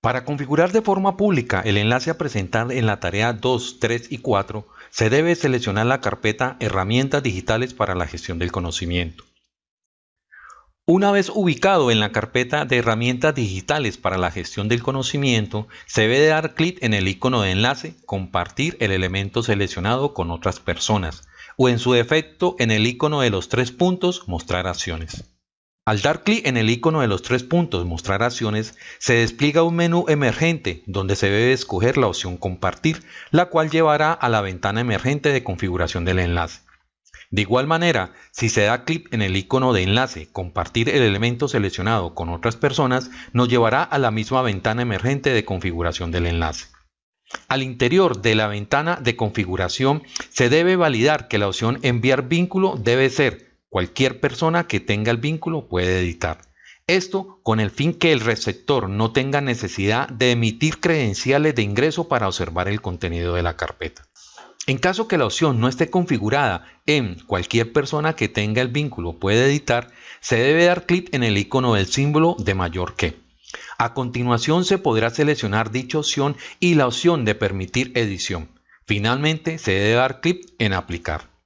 Para configurar de forma pública el enlace a presentar en la tarea 2, 3 y 4, se debe seleccionar la carpeta Herramientas digitales para la gestión del conocimiento. Una vez ubicado en la carpeta de herramientas digitales para la gestión del conocimiento, se debe dar clic en el icono de enlace, compartir el elemento seleccionado con otras personas, o en su defecto en el icono de los tres puntos, mostrar acciones. Al dar clic en el icono de los tres puntos Mostrar acciones, se despliega un menú emergente donde se debe escoger la opción Compartir, la cual llevará a la ventana emergente de configuración del enlace. De igual manera, si se da clic en el icono de enlace Compartir el elemento seleccionado con otras personas, nos llevará a la misma ventana emergente de configuración del enlace. Al interior de la ventana de configuración se debe validar que la opción Enviar vínculo debe ser cualquier persona que tenga el vínculo puede editar. Esto con el fin que el receptor no tenga necesidad de emitir credenciales de ingreso para observar el contenido de la carpeta. En caso que la opción no esté configurada en cualquier persona que tenga el vínculo puede editar, se debe dar clic en el icono del símbolo de mayor que. A continuación se podrá seleccionar dicha opción y la opción de permitir edición. Finalmente se debe dar clic en aplicar.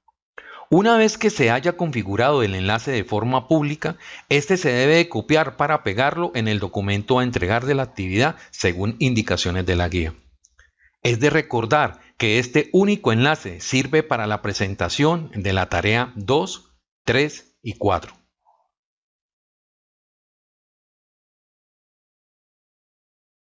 Una vez que se haya configurado el enlace de forma pública, este se debe copiar para pegarlo en el documento a entregar de la actividad según indicaciones de la guía. Es de recordar que este único enlace sirve para la presentación de la tarea 2, 3 y 4.